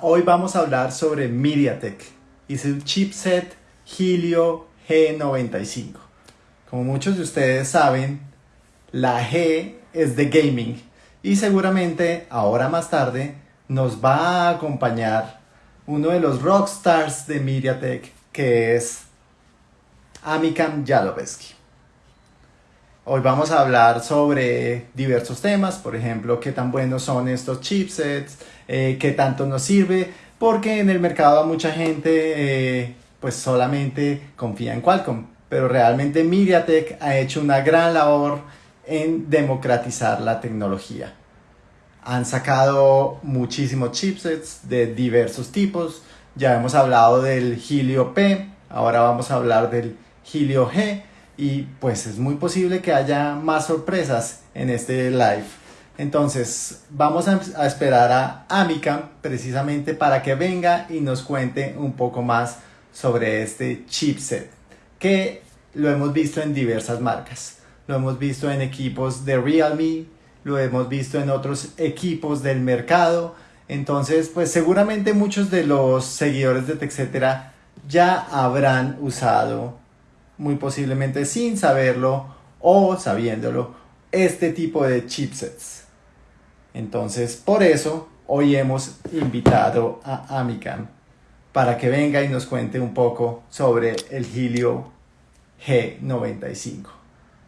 Hoy vamos a hablar sobre MediaTek y su chipset Helio G95. Como muchos de ustedes saben, la G es de gaming y seguramente ahora más tarde nos va a acompañar uno de los rockstars de MediaTek que es Amikam Yalovesky. Hoy vamos a hablar sobre diversos temas, por ejemplo, qué tan buenos son estos chipsets, eh, qué tanto nos sirve, porque en el mercado mucha gente eh, pues solamente confía en Qualcomm, pero realmente MediaTek ha hecho una gran labor en democratizar la tecnología. Han sacado muchísimos chipsets de diversos tipos, ya hemos hablado del Helio P, ahora vamos a hablar del Helio G, y pues es muy posible que haya más sorpresas en este live. Entonces vamos a, esperar a Amica precisamente para que venga y nos cuente un poco más sobre este chipset que lo hemos visto en diversas marcas. Lo hemos visto en equipos de Realme, lo hemos visto en otros equipos del mercado. Entonces, pues seguramente muchos de los seguidores de TechCetera ya habrán usado muy posiblemente sin saberlo o sabiéndolo, este tipo de chipsets. Entonces, por eso, hoy hemos invitado a Amicam para que venga y nos cuente un poco sobre el Helio G95,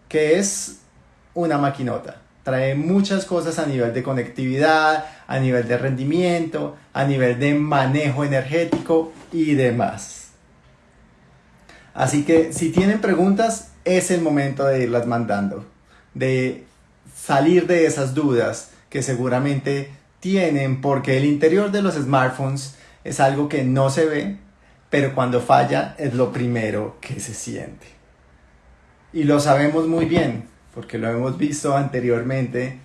que es una maquinota. Trae muchas cosas a nivel de conectividad, a nivel de rendimiento, a nivel de manejo energético y demás. Así que si tienen preguntas, es el momento de irlas mandando, de salir de esas dudas que seguramente tienen, porque el interior de los smartphones es algo que no se ve, pero cuando falla es lo primero que se siente. Y lo sabemos muy bien, porque lo hemos visto anteriormente.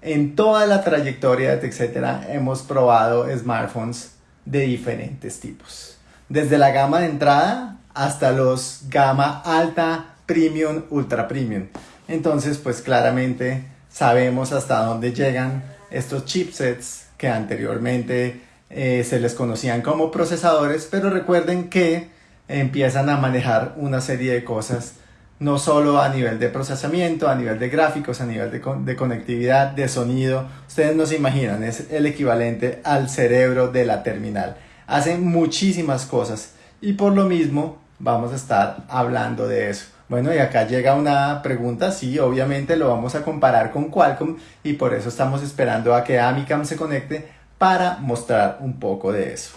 En toda la trayectoria de etcétera hemos probado smartphones de diferentes tipos. Desde la gama de entrada hasta los gama alta, premium, ultra premium. Entonces, pues claramente sabemos hasta dónde llegan estos chipsets que anteriormente eh, se les conocían como procesadores, pero recuerden que empiezan a manejar una serie de cosas, no solo a nivel de procesamiento, a nivel de gráficos, a nivel de, de conectividad, de sonido. Ustedes no se imaginan, es el equivalente al cerebro de la terminal. Hacen muchísimas cosas y por lo mismo vamos a estar hablando de eso. Bueno, y acá llega una pregunta, sí, obviamente lo vamos a comparar con Qualcomm y por eso estamos esperando a que Amicam se conecte para mostrar un poco de eso.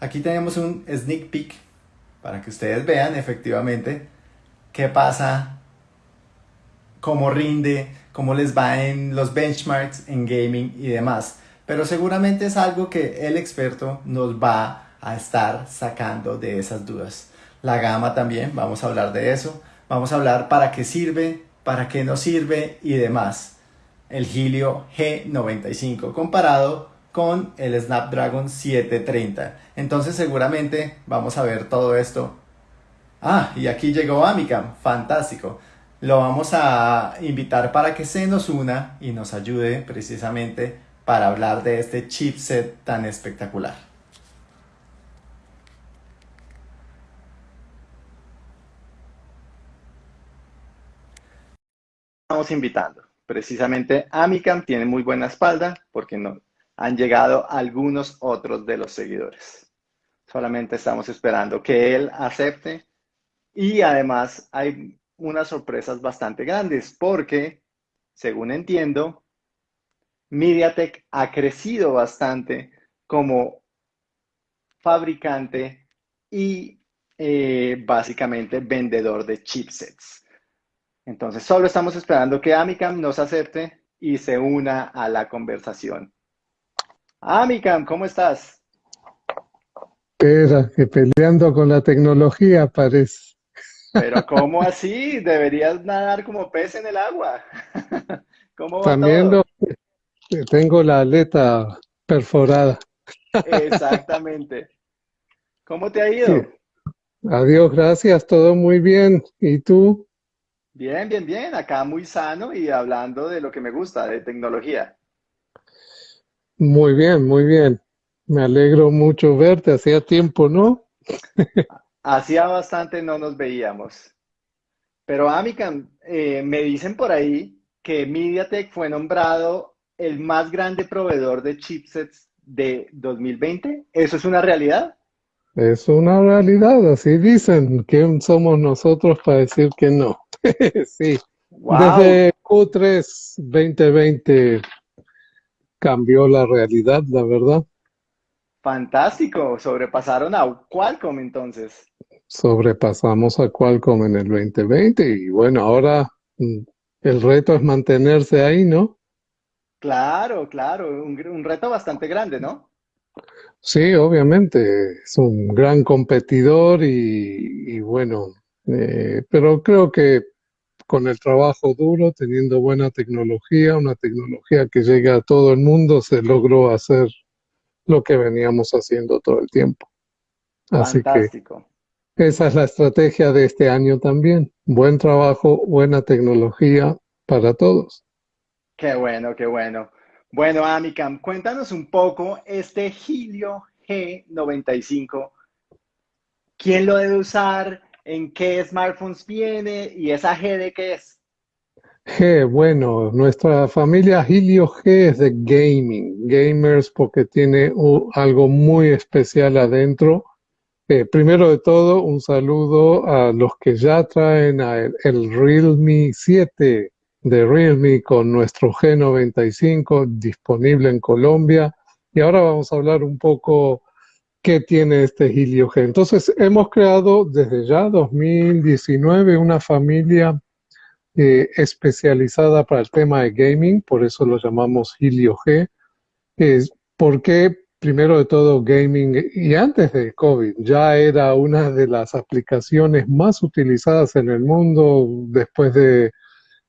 Aquí tenemos un sneak peek para que ustedes vean efectivamente qué pasa, cómo rinde, cómo les va en los benchmarks en gaming y demás. Pero seguramente es algo que el experto nos va a estar sacando de esas dudas la gama también, vamos a hablar de eso, vamos a hablar para qué sirve, para qué no sirve y demás. El Helio G95 comparado con el Snapdragon 730. Entonces seguramente vamos a ver todo esto. Ah, y aquí llegó Amicam, fantástico. Lo vamos a invitar para que se nos una y nos ayude precisamente para hablar de este chipset tan espectacular. Estamos invitando. Precisamente Amicam tiene muy buena espalda porque no, han llegado algunos otros de los seguidores. Solamente estamos esperando que él acepte y además hay unas sorpresas bastante grandes porque, según entiendo, MediaTek ha crecido bastante como fabricante y eh, básicamente vendedor de chipsets. Entonces, solo estamos esperando que Amicam nos acepte y se una a la conversación. Amicam, ¿cómo estás? Espera, que peleando con la tecnología parece. Pero ¿cómo así? Deberías nadar como pez en el agua. ¿Cómo va También todo? tengo la aleta perforada. Exactamente. ¿Cómo te ha ido? Adiós, gracias, todo muy bien. ¿Y tú? Bien, bien, bien. Acá muy sano y hablando de lo que me gusta, de tecnología. Muy bien, muy bien. Me alegro mucho verte, hacía tiempo, ¿no? Hacía bastante no nos veíamos. Pero Amican, eh, me dicen por ahí que MediaTek fue nombrado el más grande proveedor de chipsets de 2020. ¿Eso es una realidad? Es una realidad, así dicen. ¿Quién somos nosotros para decir que no? sí. Desde Q3 2020 cambió la realidad, la verdad. Fantástico, sobrepasaron a Qualcomm entonces. Sobrepasamos a Qualcomm en el 2020 y bueno, ahora mm, el reto es mantenerse ahí, ¿no? Claro, claro, un, reto bastante grande, ¿no? Sí, obviamente, es un gran competidor y, bueno, eh, pero creo que con el trabajo duro, teniendo buena tecnología, una tecnología que llegue a todo el mundo, se logró hacer lo que veníamos haciendo todo el tiempo. Así Fantástico. que esa es la estrategia de este año también. Buen trabajo, buena tecnología para todos. Qué bueno, qué bueno. Bueno, Amicam, cuéntanos un poco este Helio G95. ¿Quién lo debe usar? ¿En qué smartphones viene? ¿Y esa G de qué es? G, bueno, nuestra familia Helio G es de gaming, gamers porque tiene algo muy especial adentro. Eh, primero de todo, un saludo a los que ya traen el, el Realme 7 de Realme con nuestro G95 disponible en Colombia. Y ahora vamos a hablar un poco qué tiene este Helio G. Entonces, hemos creado desde ya 2019 una familia eh, especializada para el tema de gaming, por eso lo llamamos Helio G. Es porque, primero de todo, gaming, y antes de COVID, ya era una de las aplicaciones más utilizadas en el mundo después de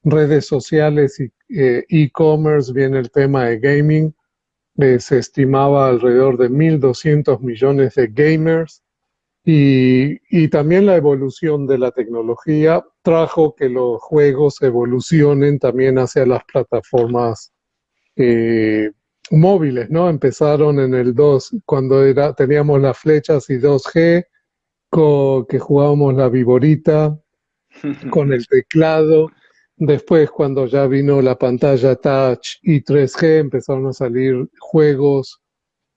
redes sociales y eh, e-commerce, viene el tema de gaming. Eh, se estimaba alrededor de 1.200 millones de gamers y, también la evolución de la tecnología trajo que los juegos evolucionen también hacia las plataformas eh, móviles, ¿no? Empezaron en el 2, cuando era, teníamos las flechas y 2G, que jugábamos la viborita con el teclado. Después, cuando ya vino la pantalla touch y 3G, empezaron a salir juegos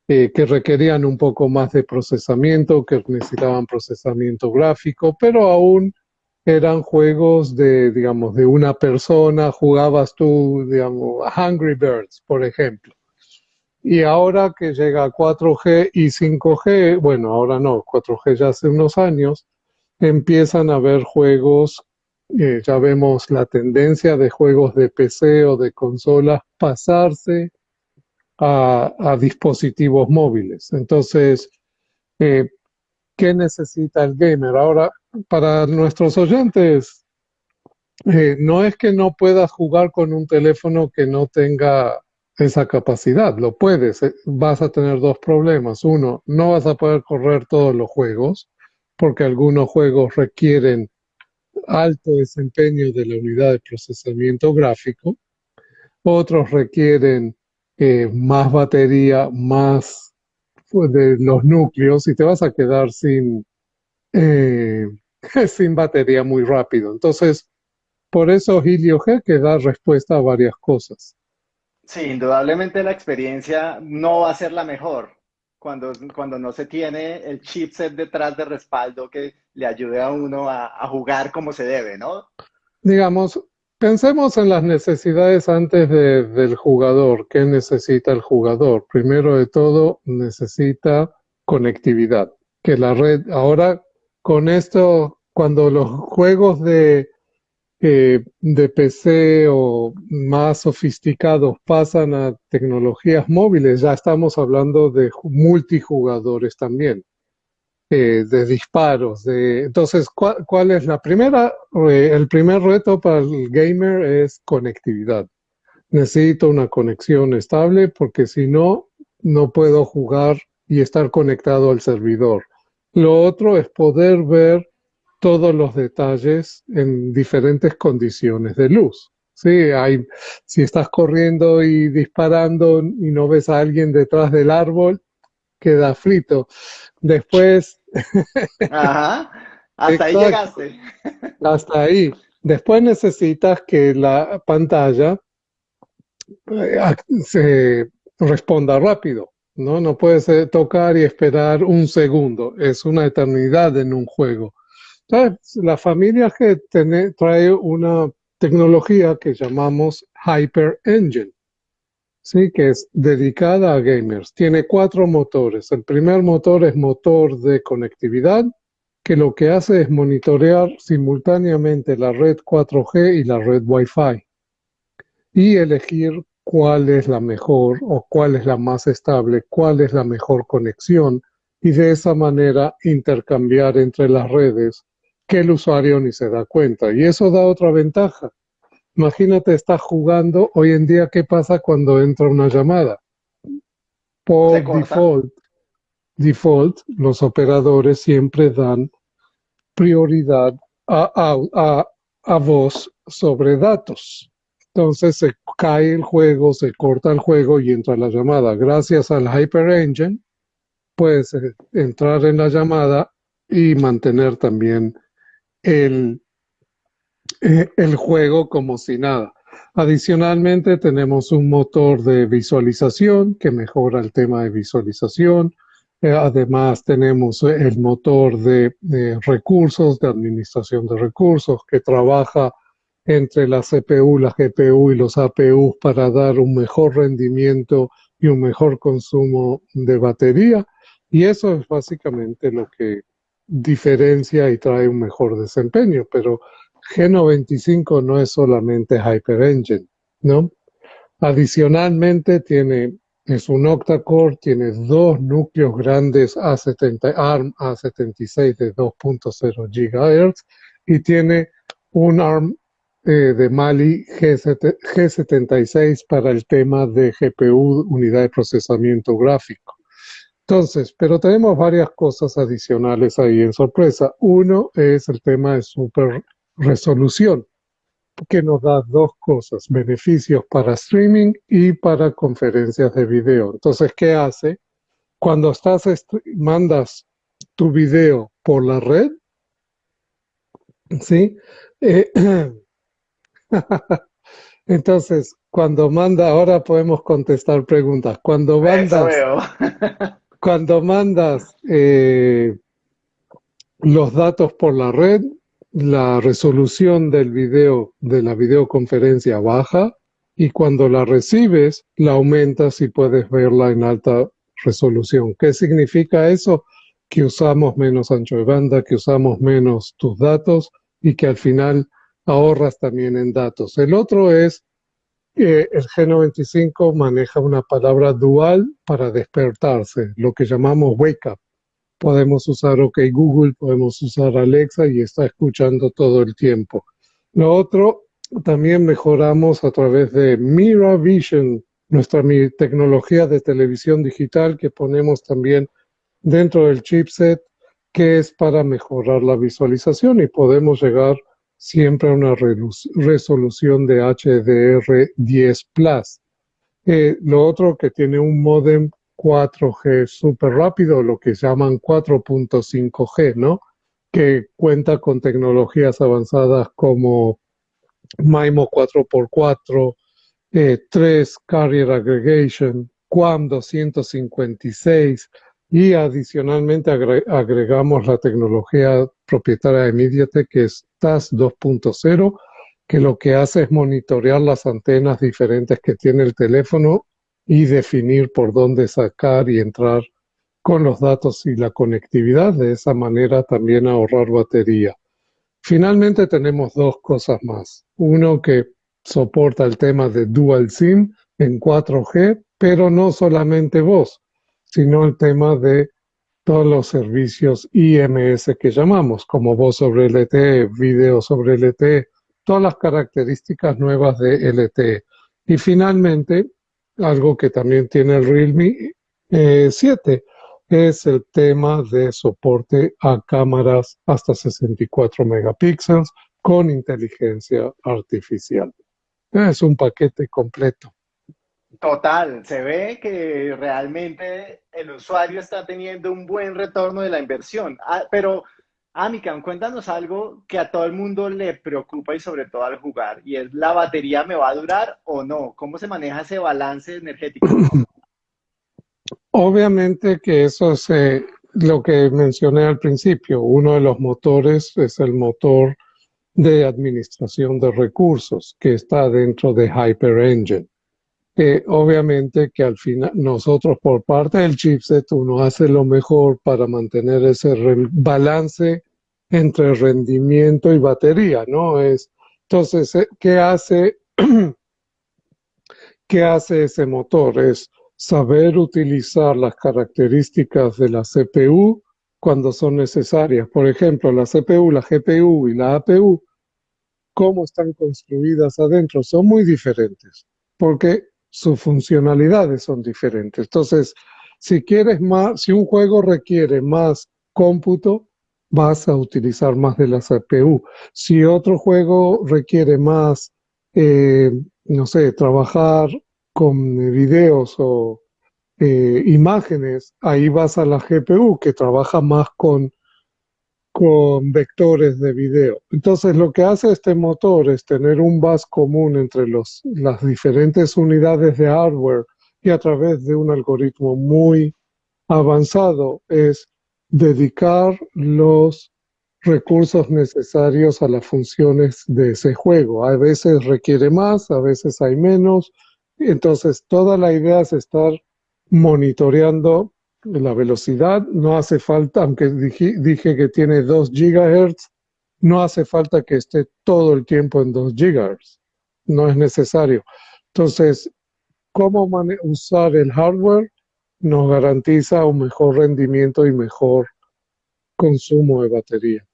eh, que requerían un poco más de procesamiento, que necesitaban procesamiento gráfico, pero aún eran juegos de, digamos, de una persona, jugabas tú, digamos, Hungry Birds, por ejemplo. Y ahora que llega 4G y 5G, bueno, ahora no, 4G ya hace unos años, empiezan a haber juegos, eh, ya vemos la tendencia de juegos de PC o de consolas pasarse a, dispositivos móviles. Entonces, eh, ¿qué necesita el gamer? Ahora, para nuestros oyentes, eh, no es que no puedas jugar con un teléfono que no tenga esa capacidad, lo puedes, vas a tener dos problemas. Uno, no vas a poder correr todos los juegos, porque algunos juegos requieren alto desempeño de la unidad de procesamiento gráfico, otros requieren eh, más batería, más pues, de los núcleos y te vas a quedar sin, eh, sin batería muy rápido. Entonces, por eso Helio G que da respuesta a varias cosas. Sí, indudablemente la experiencia no va a ser la mejor cuando, cuando no se tiene el chipset detrás de respaldo que le ayude a uno a, a jugar como se debe, ¿no? Digamos, Pensemos en las necesidades antes del jugador. ¿Qué necesita el jugador? Primero de todo, necesita conectividad. Que la red, ahora con esto, cuando los juegos de, eh, de PC o más sofisticados pasan a tecnologías móviles, ya estamos hablando de multijugadores también. Eh, de disparos. De, entonces, ¿cuál, es la primera? El primer reto para el gamer es conectividad. Necesito una conexión estable porque si no, no puedo jugar y estar conectado al servidor. Lo otro es poder ver todos los detalles en diferentes condiciones de luz. Sí, hay, si estás corriendo y disparando y no ves a alguien detrás del árbol, queda frito. Después... Ajá, hasta ahí llegaste. Hasta ahí. Después necesitas que la pantalla eh, se responda rápido. ¿no? No puedes eh, tocar y esperar un segundo. Es una eternidad en un juego. La familia que trae una tecnología que llamamos Hyper Engine, ¿sí? que es dedicada a gamers. Tiene cuatro motores. El primer motor es motor de conectividad, que lo que hace es monitorear simultáneamente la red 4G y la red Wi-Fi y elegir cuál es la mejor o cuál es la más estable, cuál es la mejor conexión y de esa manera intercambiar entre las redes que el usuario ni se da cuenta. Y eso da otra ventaja. Imagínate, estás jugando, hoy en día, ¿qué pasa cuando entra una llamada? Por default, default, los operadores siempre dan prioridad a, a, a voz sobre datos. Entonces se cae el juego, se corta el juego y entra la llamada. Gracias al Hyper Engine, puedes eh, entrar en la llamada y mantener también el, eh, el juego como si nada. Adicionalmente tenemos un motor de visualización que mejora el tema de visualización. Eh, además tenemos el motor de recursos, de administración de recursos que trabaja entre la CPU, la GPU y los APU para dar un mejor rendimiento y un mejor consumo de batería. Y eso es básicamente lo que diferencia y trae un mejor desempeño. Pero G95 no es solamente Hyper Engine, ¿no? Adicionalmente tiene, es un octa-core, tiene dos núcleos grandes A70, ARM A76 de 2.0 GHz y tiene un ARM eh, de Mali G76 para el tema de GPU, unidad de procesamiento gráfico. Entonces, pero tenemos varias cosas adicionales ahí en sorpresa. Uno es el tema de super resolución, que nos da dos cosas, beneficios para streaming y para conferencias de video. Entonces, ¿qué hace? Cuando estás mandas tu video por la red, ¿sí? Eh, Entonces, cuando manda, ahora podemos contestar preguntas. Cuando mandas, cuando mandas eh, los datos por la red, la resolución del video, de la videoconferencia baja y cuando la recibes, la aumentas y puedes verla en alta resolución. ¿Qué significa eso? Que usamos menos ancho de banda, que usamos menos tus datos y que al final ahorras también en datos. El otro es que el G95 maneja una palabra dual para despertarse, lo que llamamos wake up. Podemos usar OK Google, podemos usar Alexa y está escuchando todo el tiempo. Lo otro, también mejoramos a través de Mira Vision, nuestra tecnología de televisión digital que ponemos también dentro del chipset, que es para mejorar la visualización y podemos llegar siempre una resolución de HDR10 Plus. Eh, lo otro que tiene un modem 4G súper rápido, lo que llaman 4.5G, ¿no? Que cuenta con tecnologías avanzadas como MIMO 4x4, 3 Carrier Aggregation, QAM 256, y adicionalmente agregamos la tecnología propietaria de MediaTek que es TAS 2.0, que lo que hace es monitorear las antenas diferentes que tiene el teléfono y definir por dónde sacar y entrar con los datos y la conectividad, de esa manera también ahorrar batería. Finalmente tenemos dos cosas más. Uno que soporta el tema de Dual SIM en 4G, pero no solamente voz sino el tema de todos los servicios IMS que llamamos, como voz sobre LTE, video sobre LTE, todas las características nuevas de LTE. Y finalmente, algo que también tiene el Realme 7, eh, es el tema de soporte a cámaras hasta 64 megapíxeles con inteligencia artificial. Es un paquete completo. Total, se ve que realmente el usuario está teniendo un buen retorno de la inversión. Ah, pero, Amican, cuéntanos algo que a todo el mundo le preocupa y sobre todo al jugar, y es la batería me va a durar o no. ¿Cómo se maneja ese balance energético? Obviamente que eso es lo que mencioné al principio. Uno de los motores es el motor de administración de recursos que está dentro de Hyper Engine obviamente que al final nosotros por parte del chipset uno hace lo mejor para mantener ese balance entre rendimiento y batería, ¿no? Es, entonces, eh, ¿qué hace, ¿qué hace ese motor? Es saber utilizar las características de la CPU cuando son necesarias. Por ejemplo, la CPU, la GPU y la APU, cómo están construidas adentro, son muy diferentes, porque sus funcionalidades son diferentes. Entonces, si quieres más, si un juego requiere más cómputo, vas a utilizar más de la CPU. Si otro juego requiere más, eh, no sé, trabajar con videos o eh, imágenes, ahí vas a la GPU que trabaja más con con vectores de video. Entonces lo que hace este motor es tener un bus común entre los, las diferentes unidades de hardware y a través de un algoritmo muy avanzado es dedicar los recursos necesarios a las funciones de ese juego. A veces requiere más, a veces hay menos. Entonces toda la idea es estar monitoreando la velocidad, no hace falta, aunque dije, que tiene 2 gigahertz, no hace falta que esté todo el tiempo en 2 gigahertz, no es necesario. Entonces, cómo usar el hardware nos garantiza un mejor rendimiento y mejor consumo de batería.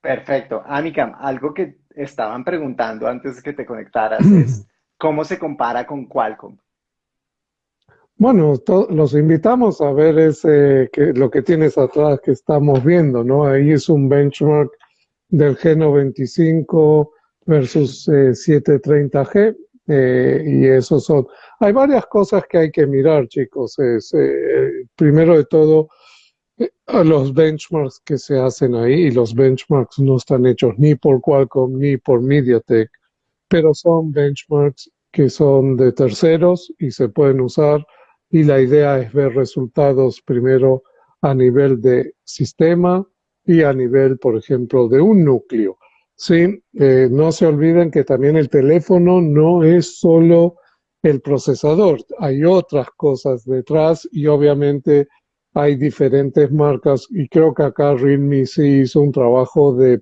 Perfecto. Amicam, algo que estaban preguntando antes de que te conectaras es, ¿cómo se compara con Qualcomm? Bueno, los invitamos a ver ese, que, lo que tienes atrás que estamos viendo, ¿no? Ahí es un benchmark del G95 versus 730G eh, eh, y esos son... Hay varias cosas que hay que mirar, chicos. Es, eh, primero de todo, los benchmarks que se hacen ahí, y los benchmarks no están hechos ni por Qualcomm ni por MediaTek, pero son benchmarks que son de terceros y se pueden usar y la idea es ver resultados primero a nivel de sistema y a nivel, por ejemplo, de un núcleo. Sí, eh, no se olviden que también el teléfono no es solo el procesador, hay otras cosas detrás y obviamente hay diferentes marcas y creo que acá Realme sí hizo un trabajo de,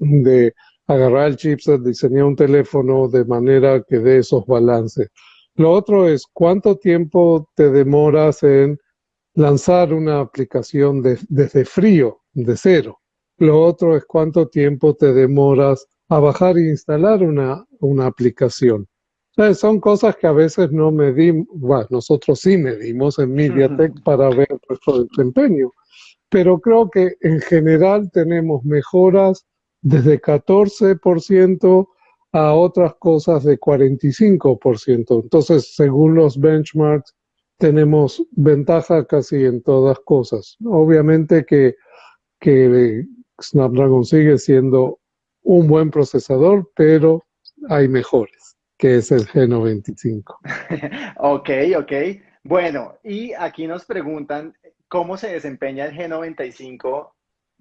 de agarrar el chipset, diseñar un teléfono de manera que dé esos balances. Lo otro es cuánto tiempo te demoras en lanzar una aplicación desde frío, de cero. Lo otro es cuánto tiempo te demoras a bajar e instalar una, una aplicación. son cosas que a veces no medimos, bueno, nosotros sí medimos en MediaTek para ver nuestro desempeño, pero creo que en general tenemos mejoras desde 14% a otras cosas de 45%. Entonces, según los benchmarks, tenemos ventaja casi en todas cosas. Obviamente que, que Snapdragon sigue siendo un buen procesador, pero hay mejores, que es el G95. ok, ok. Bueno, y aquí nos preguntan cómo se desempeña el G95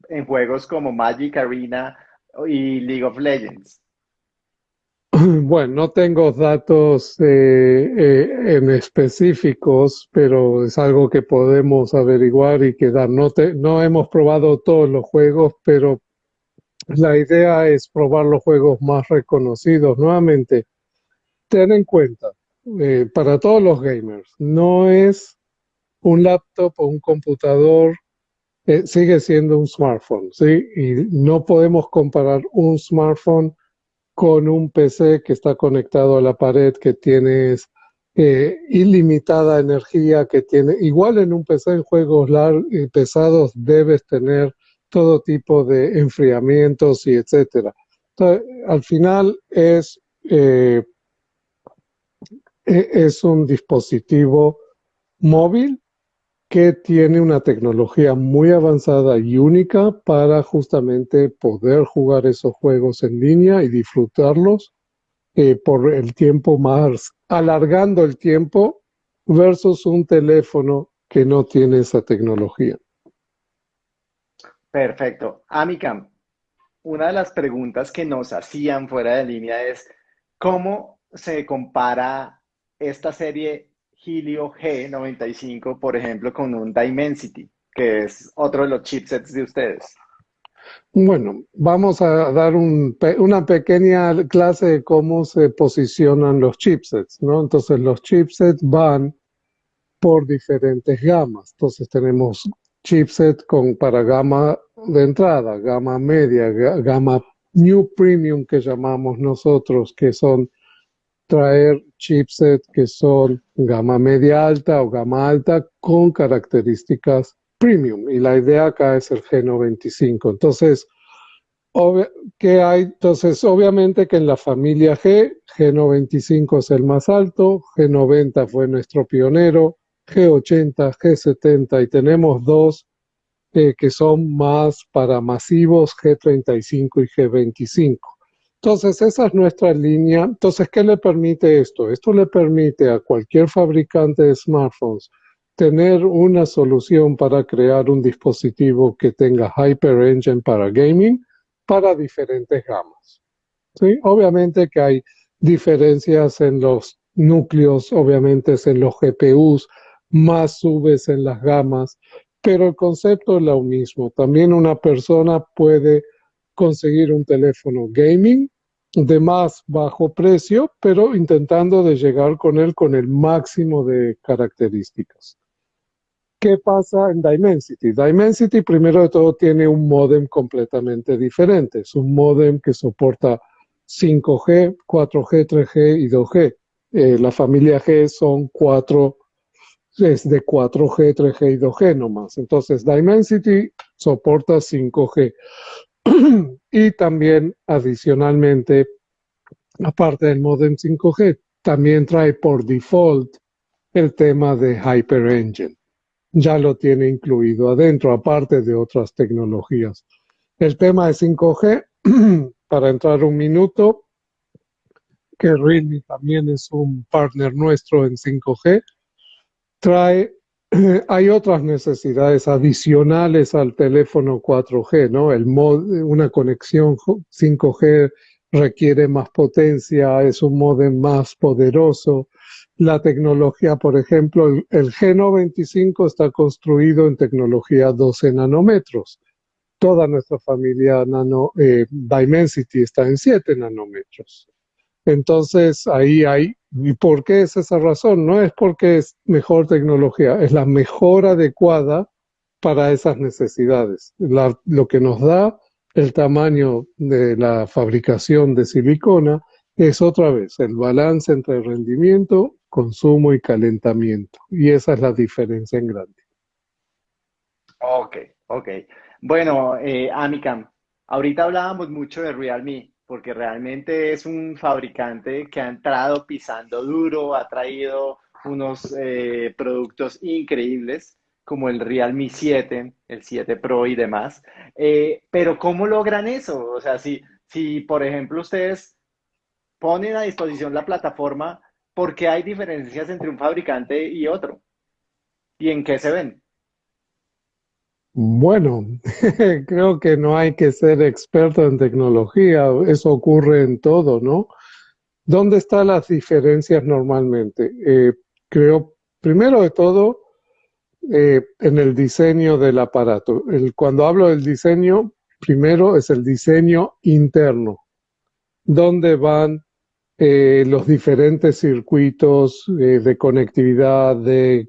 en juegos como Magic Arena y League of Legends. Bueno, no tengo datos eh, eh, en específicos, pero es algo que podemos averiguar y quedar. No, no hemos probado todos los juegos, pero la idea es probar los juegos más reconocidos. Nuevamente, ten en cuenta, eh, para todos los gamers, no es un laptop o un computador, sigue siendo un smartphone, ¿sí? Y no podemos comparar un smartphone con un PC que está conectado a la pared, que tienes eh, ilimitada energía, que tiene, igual en un PC en juegos largos y pesados debes tener todo tipo de enfriamientos y etcétera. al final es, eh, e, es un dispositivo móvil que tiene una tecnología muy avanzada y única para justamente poder jugar esos juegos en línea y disfrutarlos eh, por el tiempo más, alargando el tiempo versus un teléfono que no tiene esa tecnología. Perfecto. Amicam, una de las preguntas que nos hacían fuera de línea es, ¿cómo se compara esta serie Helio G95, por ejemplo, con un Dimensity, que es otro de los chipsets de ustedes? Bueno, vamos a dar una pequeña clase de cómo se posicionan los chipsets, ¿no? Entonces, los chipsets van por diferentes gamas. Entonces, tenemos chipset con, para gama de entrada, gama media, gama New Premium que llamamos nosotros, que son traer chipset que son gama media alta o gama alta con características premium. Y la idea acá es el G95. Entonces, ¿qué hay? Entonces, obviamente que en la familia G, G95 es el más alto, G90 fue nuestro pionero, G80, G70 y tenemos dos eh, que son más para masivos, G35 y G25. Entonces, esa es nuestra línea. Entonces, ¿qué le permite esto? Esto le permite a cualquier fabricante de smartphones tener una solución para crear un dispositivo que tenga Hyper Engine para gaming para diferentes gamas. ¿Sí? Obviamente que hay diferencias en los núcleos, obviamente es en los GPUs, más subes en las gamas, pero el concepto es lo mismo. También una persona puede conseguir un teléfono gaming de más bajo precio, pero intentando llegar con él con el máximo de características. ¿Qué pasa en Dimensity? Dimensity, primero de todo, tiene un modem completamente diferente. Es un modem que soporta 5G, 4G, 3G y 2G. Eh, la familia G son cuatro es de 4G, 3G y 2G nomás. Entonces, Dimensity soporta 5G. y también, adicionalmente, aparte del modem 5G, también trae por default el tema de Hyperengine. Ya lo tiene incluido adentro, aparte de otras tecnologías. El tema de 5G, para entrar un minuto, que Realme también es un partner nuestro en 5G, trae, hay otras necesidades adicionales al teléfono 4G, ¿no? El una conexión 5G requiere más potencia, es un modem más poderoso. La tecnología, por ejemplo, el, G95 está construido en tecnología 12 nanómetros. Toda nuestra familia nano, eh, Dimensity está en 7 nanómetros. Entonces ahí hay, ¿y por qué es esa razón? No es porque es mejor tecnología, es la mejor adecuada para esas necesidades. lo que nos da el tamaño de la fabricación de silicona es otra vez el balance entre rendimiento, consumo y calentamiento. Y esa es la diferencia en grande. Ok, ok. Bueno, eh, Amicam, ahorita hablábamos mucho de Realme porque realmente es un fabricante que ha entrado pisando duro, ha traído unos eh, productos increíbles como el Realme 7, el 7 Pro y demás. Eh, pero ¿cómo logran eso? O sea, si, si por ejemplo ustedes ponen a disposición la plataforma, ¿por qué hay diferencias entre un fabricante y otro? ¿Y en qué se ven? Bueno, creo que no hay que ser experto en tecnología, eso ocurre en todo, ¿no? ¿Dónde están las diferencias normalmente? Eh, creo, primero de todo, eh, en el diseño del aparato. cuando hablo del diseño, primero es el diseño interno, donde van eh, los diferentes circuitos de conectividad, de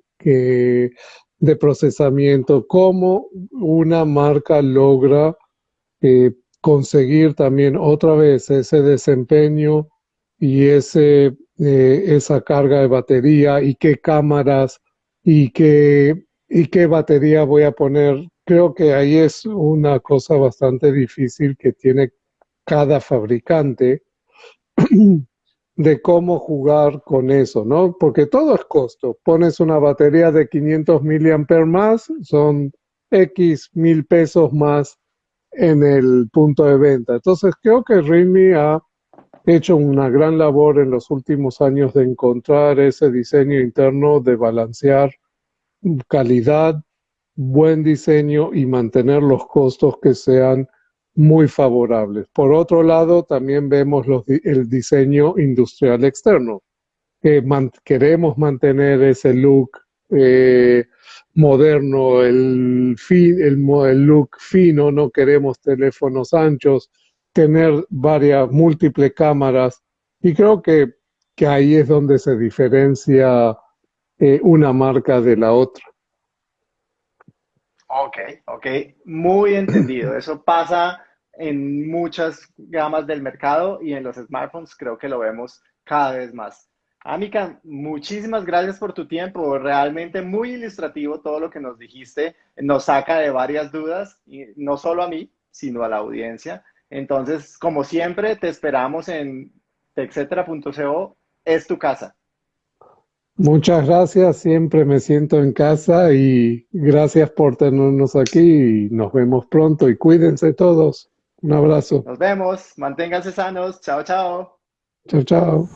de procesamiento, cómo una marca logra eh, conseguir también otra vez ese desempeño y ese, eh, esa carga de batería y qué cámaras y qué, y qué batería voy a poner. Creo que ahí es una cosa bastante difícil que tiene cada fabricante de cómo jugar con eso, ¿no? Porque todo es costo. Pones una batería de 500 miliamperes más, son X mil pesos más en el punto de venta. Entonces creo que Realme ha hecho una gran labor en los últimos años de encontrar ese diseño interno, de balancear calidad, buen diseño y mantener los costos que sean muy favorables. Por otro lado, también vemos el diseño industrial externo, que queremos mantener ese look eh, moderno, el, el, look fino, no queremos teléfonos anchos, tener varias múltiples cámaras y creo que, que ahí es donde se diferencia eh, una marca de la otra. Ok, ok, muy entendido. Eso pasa en muchas gamas del mercado y en los smartphones creo que lo vemos cada vez más. Amica, muchísimas gracias por tu tiempo. Realmente muy ilustrativo todo lo que nos dijiste. Nos saca de varias dudas, y no solo a mí, sino a la audiencia. Entonces, como siempre, te esperamos en etcétera.co. Es tu casa. Muchas gracias, siempre me siento en casa y gracias por tenernos aquí y nos vemos pronto y cuídense todos. Un abrazo. Nos vemos, manténganse sanos. Chao, chao. Chao, chao.